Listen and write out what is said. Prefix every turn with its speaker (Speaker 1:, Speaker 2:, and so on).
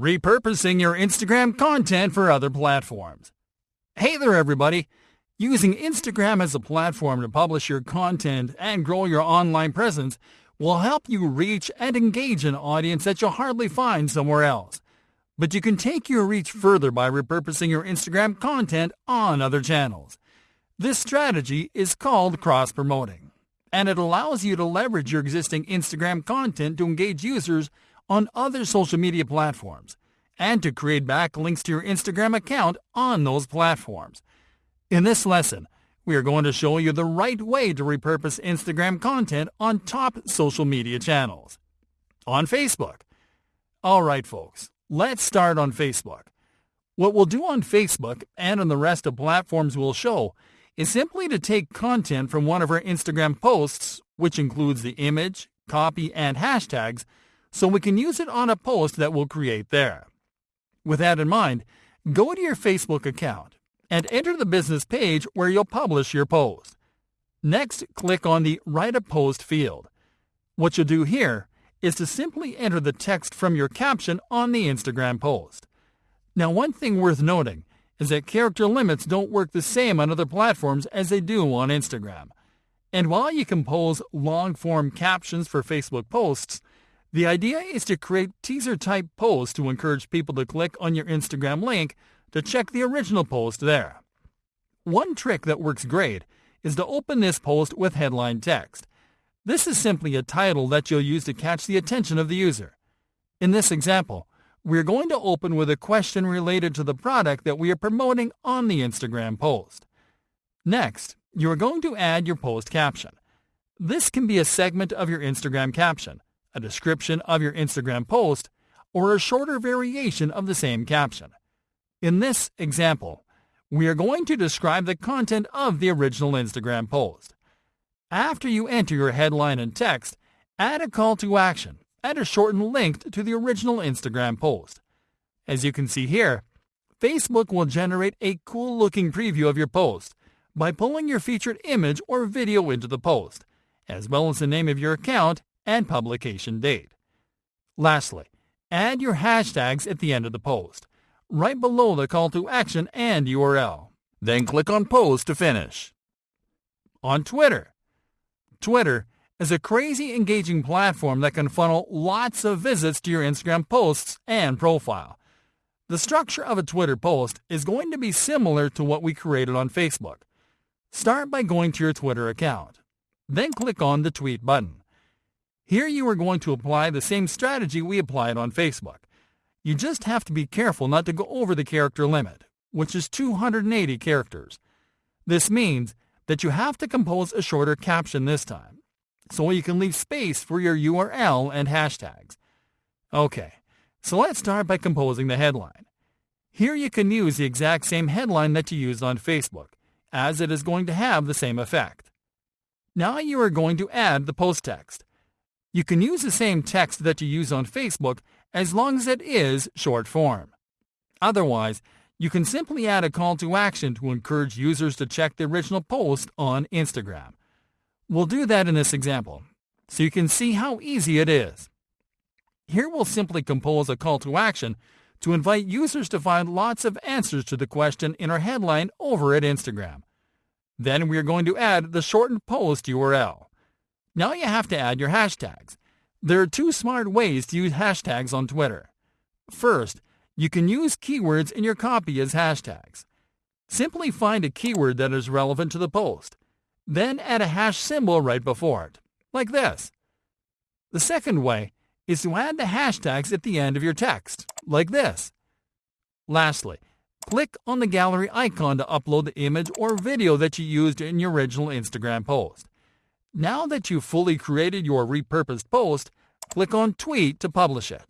Speaker 1: Repurposing your Instagram content for other platforms. Hey there, everybody. Using Instagram as a platform to publish your content and grow your online presence will help you reach and engage an audience that you'll hardly find somewhere else. But you can take your reach further by repurposing your Instagram content on other channels. This strategy is called cross promoting, and it allows you to leverage your existing Instagram content to engage users on other social media platforms and to create backlinks to your Instagram account on those platforms. In this lesson, we are going to show you the right way to repurpose Instagram content on top social media channels. On Facebook. All right, folks, let's start on Facebook. What we'll do on Facebook and on the rest of platforms we'll show is simply to take content from one of our Instagram posts, which includes the image, copy, and hashtags, so we can use it on a post that we'll create there. With that in mind, go to your Facebook account and enter the business page where you'll publish your post. Next, click on the Write a Post field. What you'll do here is to simply enter the text from your caption on the Instagram post. Now, one thing worth noting is that character limits don't work the same on other platforms as they do on Instagram. And while you compose long form captions for Facebook posts, the idea is to create teaser-type posts to encourage people to click on your Instagram link to check the original post there. One trick that works great is to open this post with headline text. This is simply a title that you'll use to catch the attention of the user. In this example, we're going to open with a question related to the product that we are promoting on the Instagram post. Next, you are going to add your post caption. This can be a segment of your Instagram caption a description of your Instagram post, or a shorter variation of the same caption. In this example, we are going to describe the content of the original Instagram post. After you enter your headline and text, add a call to action and a shortened link to the original Instagram post. As you can see here, Facebook will generate a cool looking preview of your post by pulling your featured image or video into the post, as well as the name of your account and publication date. Lastly, add your hashtags at the end of the post, right below the call to action and URL. Then click on Post to finish. On Twitter. Twitter is a crazy engaging platform that can funnel lots of visits to your Instagram posts and profile. The structure of a Twitter post is going to be similar to what we created on Facebook. Start by going to your Twitter account. Then click on the Tweet button. Here you are going to apply the same strategy we applied on Facebook. You just have to be careful not to go over the character limit, which is 280 characters. This means that you have to compose a shorter caption this time, so you can leave space for your URL and hashtags. Okay, so let's start by composing the headline. Here you can use the exact same headline that you used on Facebook, as it is going to have the same effect. Now you are going to add the post text. You can use the same text that you use on Facebook as long as it is short form. Otherwise, you can simply add a call to action to encourage users to check the original post on Instagram. We'll do that in this example, so you can see how easy it is. Here we'll simply compose a call to action to invite users to find lots of answers to the question in our headline over at Instagram. Then we are going to add the shortened post URL. Now you have to add your hashtags. There are two smart ways to use hashtags on Twitter. First, you can use keywords in your copy as hashtags. Simply find a keyword that is relevant to the post. Then add a hash symbol right before it, like this. The second way is to add the hashtags at the end of your text, like this. Lastly, click on the gallery icon to upload the image or video that you used in your original Instagram post. Now that you've fully created your repurposed post, click on Tweet to publish it.